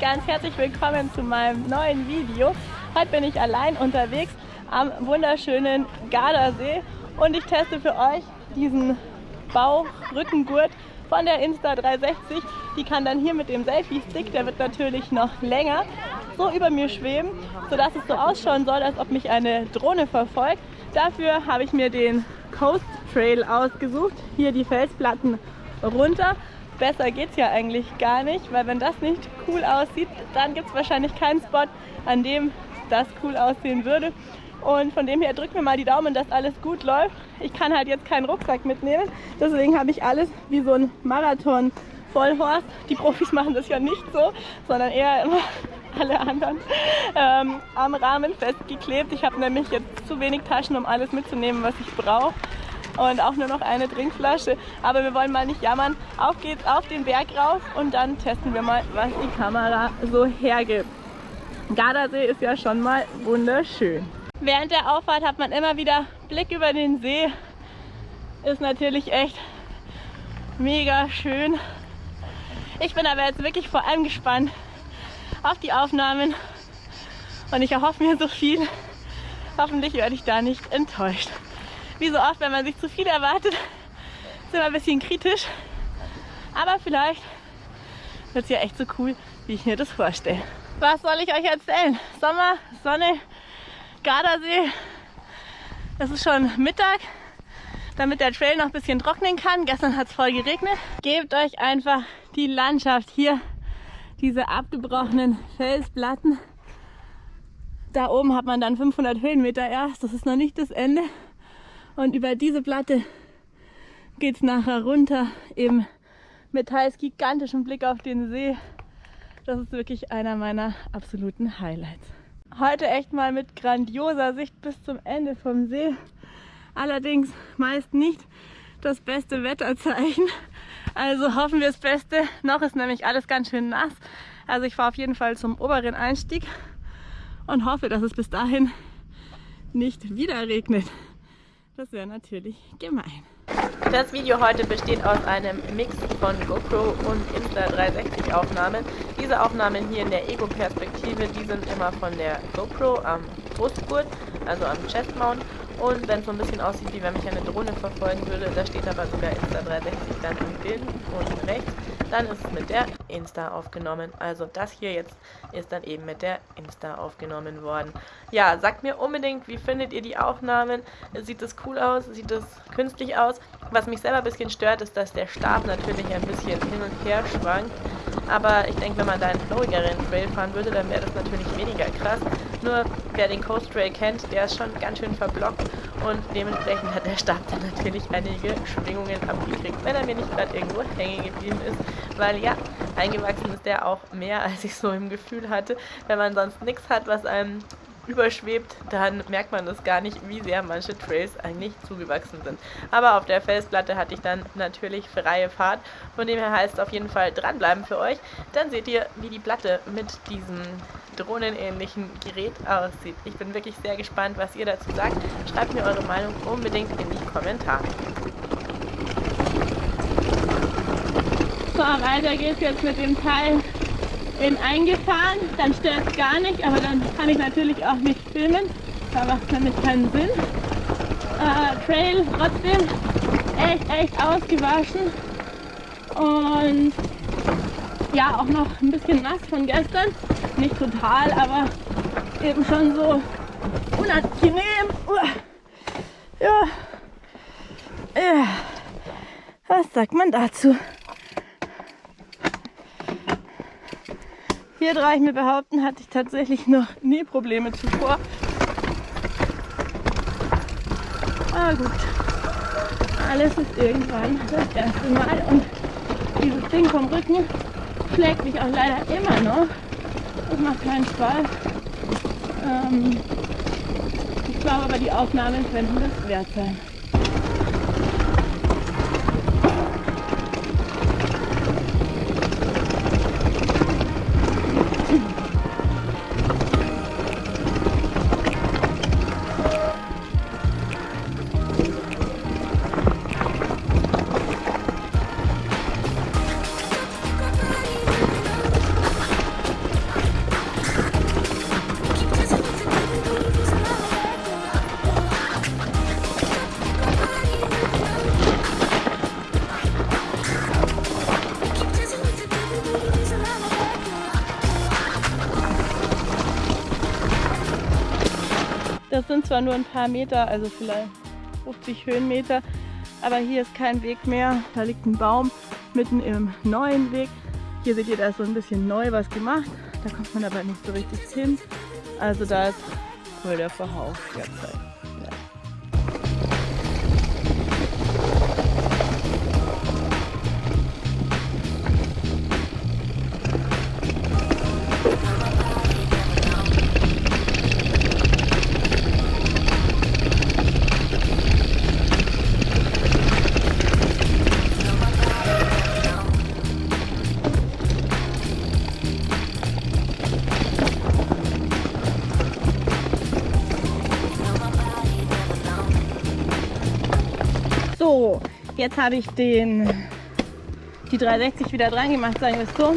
ganz herzlich willkommen zu meinem neuen Video. Heute bin ich allein unterwegs am wunderschönen Gardasee und ich teste für euch diesen Bauchrückengurt von der Insta360. Die kann dann hier mit dem Selfie-Stick, der wird natürlich noch länger, so über mir schweben, sodass es so ausschauen soll, als ob mich eine Drohne verfolgt. Dafür habe ich mir den Coast Trail ausgesucht. Hier die Felsplatten runter. Besser geht es ja eigentlich gar nicht, weil wenn das nicht cool aussieht, dann gibt es wahrscheinlich keinen Spot, an dem das cool aussehen würde. Und von dem her drückt mir mal die Daumen, dass alles gut läuft. Ich kann halt jetzt keinen Rucksack mitnehmen, deswegen habe ich alles wie so ein Marathon Vollhorst. Die Profis machen das ja nicht so, sondern eher immer alle anderen ähm, am Rahmen festgeklebt. Ich habe nämlich jetzt zu wenig Taschen, um alles mitzunehmen, was ich brauche und auch nur noch eine Trinkflasche. Aber wir wollen mal nicht jammern. Auf geht's auf den Berg rauf und dann testen wir mal, was die Kamera so hergibt. Gardasee ist ja schon mal wunderschön. Während der Auffahrt hat man immer wieder Blick über den See. Ist natürlich echt mega schön. Ich bin aber jetzt wirklich vor allem gespannt auf die Aufnahmen und ich erhoffe mir so viel. Hoffentlich werde ich da nicht enttäuscht wie so oft, wenn man sich zu viel erwartet, ist immer ein bisschen kritisch. Aber vielleicht wird es ja echt so cool, wie ich mir das vorstelle. Was soll ich euch erzählen? Sommer, Sonne, Gardasee. Es ist schon Mittag, damit der Trail noch ein bisschen trocknen kann. Gestern hat es voll geregnet. Gebt euch einfach die Landschaft hier, diese abgebrochenen Felsplatten. Da oben hat man dann 500 Höhenmeter erst. Das ist noch nicht das Ende. Und über diese Platte geht es nachher runter, eben mit teils gigantischem Blick auf den See. Das ist wirklich einer meiner absoluten Highlights. Heute echt mal mit grandioser Sicht bis zum Ende vom See. Allerdings meist nicht das beste Wetterzeichen. Also hoffen wir das Beste. Noch ist nämlich alles ganz schön nass. Also ich fahre auf jeden Fall zum oberen Einstieg und hoffe, dass es bis dahin nicht wieder regnet. Das wäre natürlich gemein. Das Video heute besteht aus einem Mix von GoPro und Insta360 Aufnahmen. Diese Aufnahmen hier in der Ego-Perspektive, die sind immer von der GoPro am Brustgurt, also am Chestmount. Und wenn es so ein bisschen aussieht, wie wenn mich eine Drohne verfolgen würde, da steht aber sogar Insta360 dann im Bild unten rechts, dann ist es mit der Insta aufgenommen. Also das hier jetzt ist dann eben mit der Insta aufgenommen worden. Ja, sagt mir unbedingt, wie findet ihr die Aufnahmen? Sieht das cool aus? Sieht das künstlich aus? Was mich selber ein bisschen stört, ist, dass der Stab natürlich ein bisschen hin und her schwankt. Aber ich denke, wenn man da einen flowigeren Trail fahren würde, dann wäre das natürlich weniger krass. Nur wer den Coast Trail kennt, der ist schon ganz schön verblockt und dementsprechend hat der Stab dann natürlich einige Schwingungen abgekriegt, wenn er mir nicht gerade irgendwo hängen geblieben ist, weil ja, eingewachsen ist der auch mehr, als ich so im Gefühl hatte. Wenn man sonst nichts hat, was einem überschwebt, dann merkt man das gar nicht, wie sehr manche Trails eigentlich zugewachsen sind. Aber auf der Felsplatte hatte ich dann natürlich freie Fahrt, von dem her heißt es auf jeden Fall dranbleiben für euch. Dann seht ihr, wie die Platte mit diesem drohnenähnlichen Gerät aussieht. Ich bin wirklich sehr gespannt, was ihr dazu sagt. Schreibt mir eure Meinung unbedingt in die Kommentare. So, weiter geht's jetzt mit dem Teil in eingefahren, dann stört es gar nicht, aber dann kann ich natürlich auch nicht filmen, da macht es nämlich keinen Sinn. Äh, Trail trotzdem echt, echt ausgewaschen und ja, auch noch ein bisschen nass von gestern, nicht total, aber eben schon so unangenehm. Ja. ja. Was sagt man dazu? Hier traue ich mir behaupten, hatte ich tatsächlich noch nie Probleme zuvor. Aber gut, alles ist irgendwann das erste Mal und dieses Ding vom Rücken schlägt mich auch leider immer noch. Das macht keinen Spaß. Ähm, ich glaube aber, die Aufnahmen könnten das wert sein. Sind zwar nur ein paar Meter, also vielleicht 50 Höhenmeter, aber hier ist kein Weg mehr. Da liegt ein Baum mitten im neuen Weg. Hier seht ihr, da ist so ein bisschen neu was gemacht. Da kommt man aber nicht so richtig hin. Also da ist voll der Verhauf derzeit. Jetzt habe ich den, die 360 wieder dran gemacht, sagen wir es so.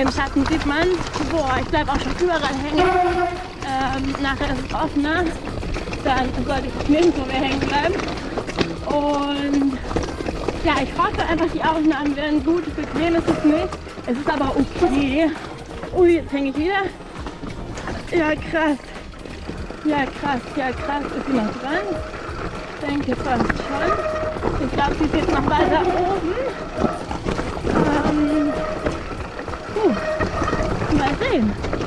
Im Schatten sieht man, boah, ich bleibe auch schon überall hängen. Ähm, nachher ist es offener, dann sollte ich nirgendwo mehr hängen bleiben. Und ja, ich hoffe einfach, die Aufnahmen werden gut. Bequem ist es nicht. Es ist aber okay. Ui, jetzt hänge ich wieder. Ja, krass. Ja, krass, ja, krass. Ist sie noch dran? Denke fast schon. Ich glaube, sie ist jetzt noch weiter oben. Ähm, puh. Mal sehen.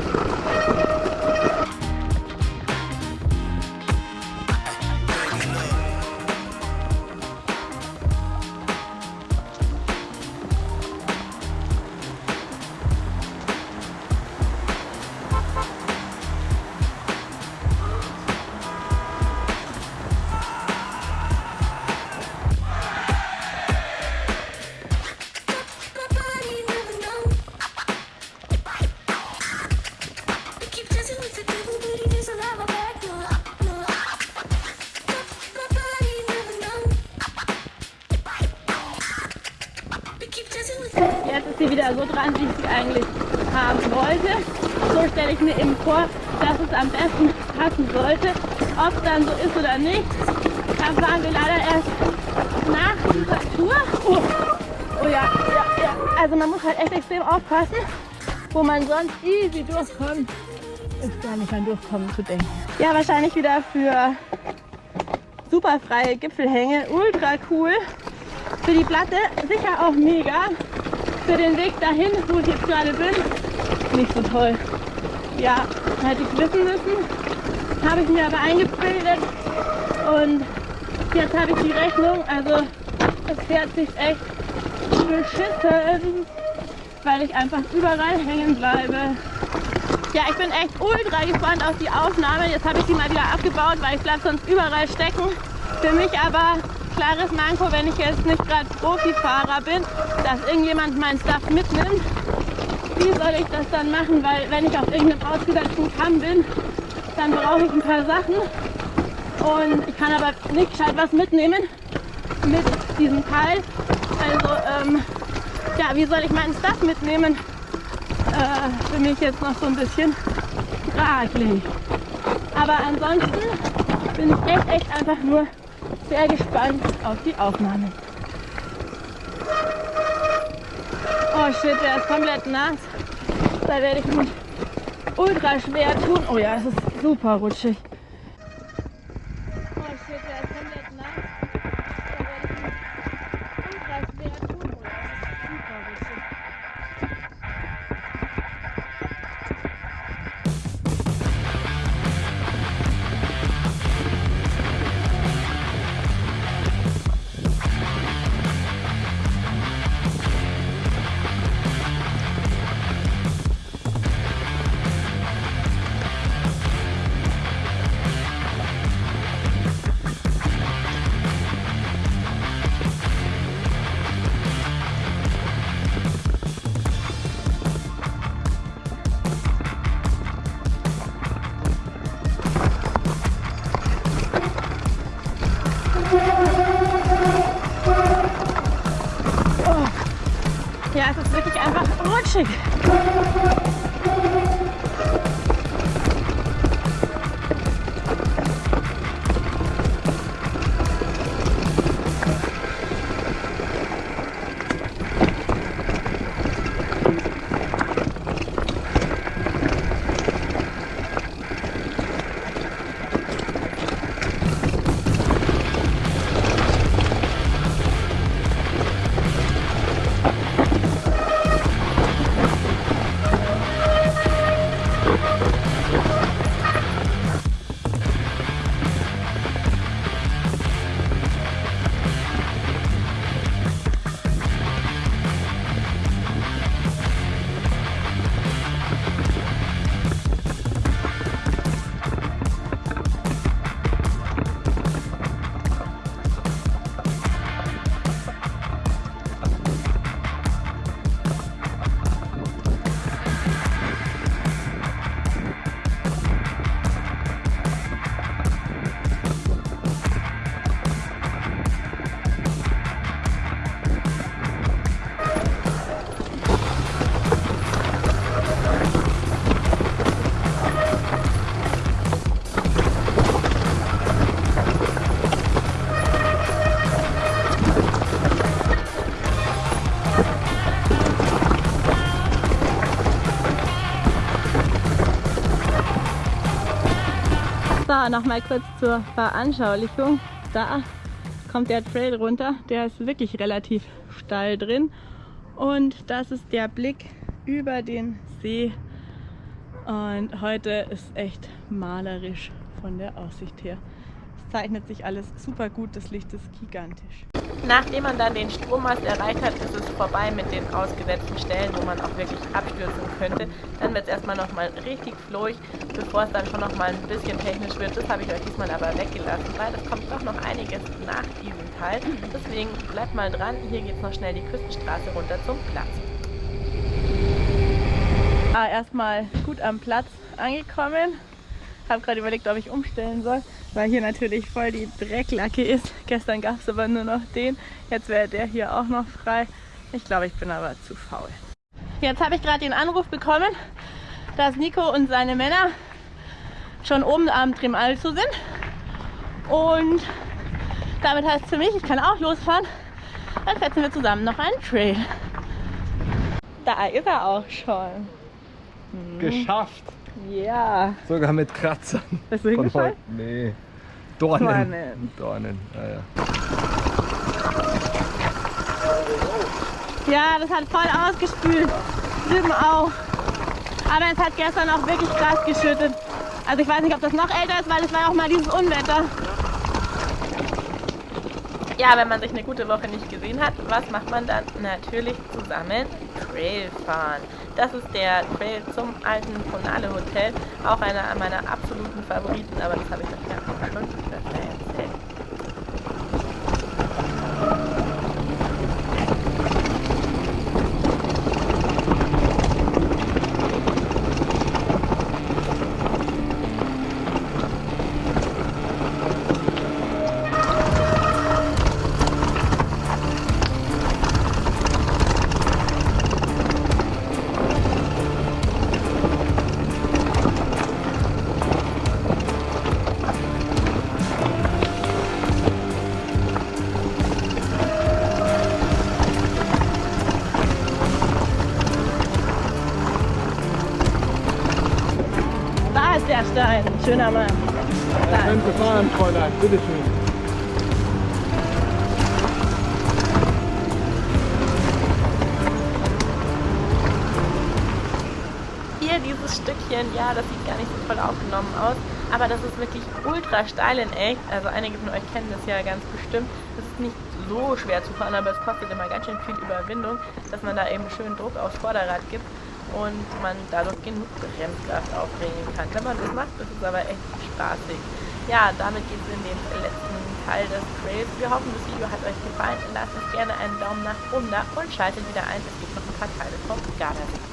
Jetzt ist sie wieder so dran, wie ich sie eigentlich haben wollte. So stelle ich mir eben vor, dass es am besten passen sollte. Ob es dann so ist oder nicht, erfahren wir leider erst nach dieser Tour. Oh, oh ja, ja, ja. Also man muss halt echt extrem aufpassen, wo man sonst easy durchkommt, ist gar nicht an Durchkommen zu denken. Ja, wahrscheinlich wieder für super freie Gipfelhänge, ultra cool. Für die Platte sicher auch mega. Für den Weg dahin, wo ich jetzt gerade bin, nicht so toll. Ja, hätte ich wissen müssen. Habe ich mir aber eingebildet. Und jetzt habe ich die Rechnung. Also es fährt sich echt beschissen, weil ich einfach überall hängen bleibe. Ja, ich bin echt ultra gespannt auf die Aufnahme. Jetzt habe ich sie mal wieder abgebaut, weil ich bleibe sonst überall stecken. Für mich aber klares Manko, wenn ich jetzt nicht gerade Profifahrer bin, dass irgendjemand mein Stuff mitnimmt. Wie soll ich das dann machen? Weil wenn ich auf irgendeinem ausgesetzten Kamm bin, dann brauche ich ein paar Sachen. Und ich kann aber nicht gescheit was mitnehmen mit diesem Teil. Also, ähm, ja, wie soll ich meinen Stuff mitnehmen? Äh, für mich jetzt noch so ein bisschen fraglich. Aber ansonsten bin ich echt, echt einfach nur sehr gespannt auf die Aufnahme. Oh shit, der ist komplett nass. Da werde ich mich ultra schwer tun. Oh ja, es ist super rutschig. So, nochmal kurz zur Veranschaulichung. Da kommt der Trail runter. Der ist wirklich relativ steil drin. Und das ist der Blick über den See. Und heute ist echt malerisch von der Aussicht her zeichnet sich alles super gut, das Licht ist gigantisch. Nachdem man dann den Strommast erreicht hat, ist es vorbei mit den ausgesetzten Stellen, wo man auch wirklich abstürzen könnte. Dann wird es erstmal nochmal richtig flowig, bevor es dann schon nochmal ein bisschen technisch wird. Das habe ich euch diesmal aber weggelassen, weil es kommt doch noch einiges nach diesem Teil. Deswegen bleibt mal dran, hier geht es noch schnell die Küstenstraße runter zum Platz. Ah, erstmal gut am Platz angekommen habe gerade überlegt, ob ich umstellen soll, weil hier natürlich voll die Drecklacke ist. Gestern gab es aber nur noch den. Jetzt wäre der hier auch noch frei. Ich glaube, ich bin aber zu faul. Jetzt habe ich gerade den Anruf bekommen, dass Nico und seine Männer schon oben am Trim Alto sind. Und damit heißt es für mich, ich kann auch losfahren. Dann setzen wir zusammen noch einen Trail. Da ist er auch schon. Hm. Geschafft! Ja. Sogar mit Kratzern. Bist du hingefallen? Nee. Dornen. Dornen. Dornen, ja, ja. Ja, das hat voll ausgespült. Drüben auch. Aber es hat gestern auch wirklich krass geschüttet. Also ich weiß nicht, ob das noch älter ist, weil es war auch mal dieses Unwetter. Ja, wenn man sich eine gute Woche nicht gesehen hat, was macht man dann? Natürlich zusammen Trail fahren. Das ist der Trail zum alten Ponale Hotel, auch einer meiner absoluten Favoriten, aber das habe ich euch ja schon Schöner Mann. Schön gefahren, Fräulein. Bitteschön. Hier dieses Stückchen, ja, das sieht gar nicht so toll aufgenommen aus, aber das ist wirklich ultra steil in echt. Also einige von euch kennen das ja ganz bestimmt. Das ist nicht so schwer zu fahren, aber es kostet immer ganz schön viel Überwindung, dass man da eben schön Druck aufs Vorderrad gibt und man dadurch genug Bremskraft aufbringen kann. Wenn man das macht, ist es aber echt spaßig. Ja, damit geht es in den letzten Teil des Trails. Wir hoffen, das Video hat euch gefallen. Lasst uns gerne einen Daumen nach oben da und schaltet wieder ein. Es gibt noch ein paar Teile vom Gardasee.